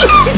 Yes!